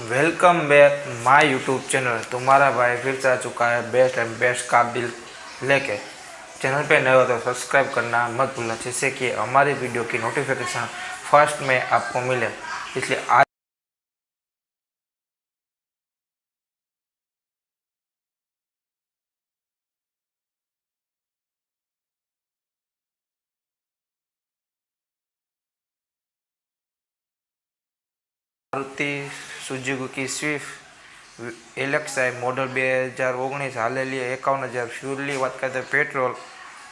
Welcome back my YouTube channel. तुम्हारा भाई फिर से आ चुका है बेस्ट एंड बेस्ट काबिल लेके। चैनल पे नए हो तो सब्सक्राइब करना मत भूलना, जिससे कि हमारी वीडियो की नोटिफिकेशन फ़र्स्ट में आपको मिले। इसलिए आज Maruti Suzuki Swift LXI model બે હજાર ઓગણીસ હાલેલી એકાવન હજાર ફ્યુલની વાત કરીએ પેટ્રોલ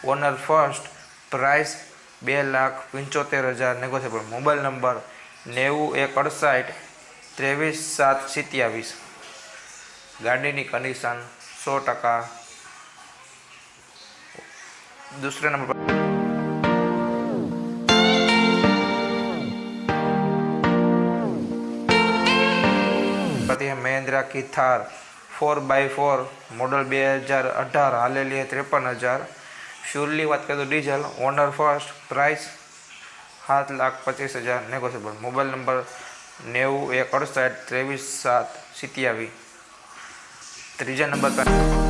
ઓનર ફર્સ્ટ પ્રાઇસ બે લાખ પંચોતેર હજાર નેગોશિયેબલ મોબાઈલ નંબર નેવું એક અડસાઠ ત્રેવીસ સાત સિત્યાવીસ. ગાડીની કન્ડિશન સો ટકા. દૂસરા નંબર પર પછી મહેન્દ્રા કી Thar four by four model બે હજાર અઢાર હાલેલી ત્રેપન હજાર. શ્યોરલી વાત કરીએ તો ડીઝલ ઓનર ફર્સ્ટ પ્રાઇસ સાત લાખ પચીસ હજાર નેગોશિયેબલ મોબાઈલ નંબર નેવું એક અડસઠ ત્રેવીસ સાત સિત્યાવીસ ત્રીજા નંબર પર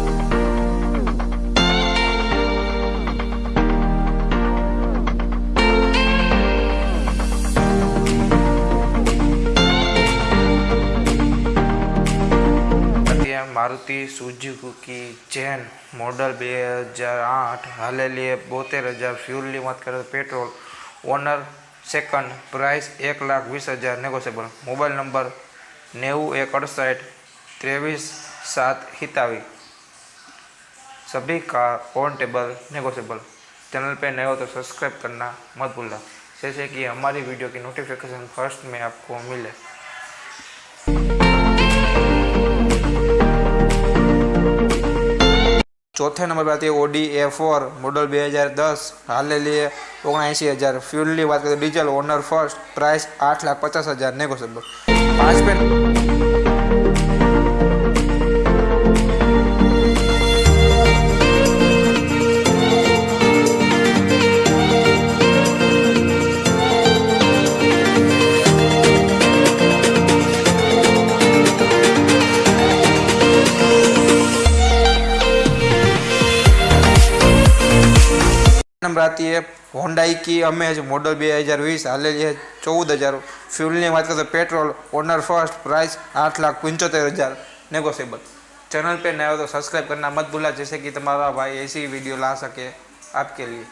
મારુતિ સુઝુકી ચેન મોડલ બે હજાર આઠ હાલેલી બોતેર હજાર ફ્યુલની વાત કરીએ તો પેટ્રોલ ઓનર સેકન્ડ પ્રાઇસ એક લાખ વીસ હજાર નેગોશિયેબલ મોબાઈલ નંબર નેવું એક અડસઠ ત્રેવીસ सात हितावी सभी car on table negotiable channel पे नए हो तो सब्सक्राइब करना मत भूलना जैसे कि हमारी वीडियो की नोटिफिकेशन फर्स्ट में आपको मिले ચોથે નંબર પર હતી ઓડી એ ફોર મોડલ બે હજાર દસ હાલેલી ઓગણએંસી હજાર ફ્યુલની વાત કરીએ તો ડીઝલ ઓનર ફર્સ્ટ પ્રાઇસ આઠ લાખ પચાસ હજાર નેગોશિયેબલ પાંચ નંબર આતી है હોન્ડાઈ की अमेज मॉडल બે હજાર વીસ હાલેલી है ચૌદ હજાર ફ્યુલની વાત કરીએ તો પેટ્રોલ ओनर फर्स्ट प्राइस आठ लाख पंचोतेर हज़ार नेगोशिएबल चैनल पे नए हो तो सब्सक्राइब करना मत भूला जैसे कि तुम्हारा भाई ऐसी वीडियो ला सके आपके लिए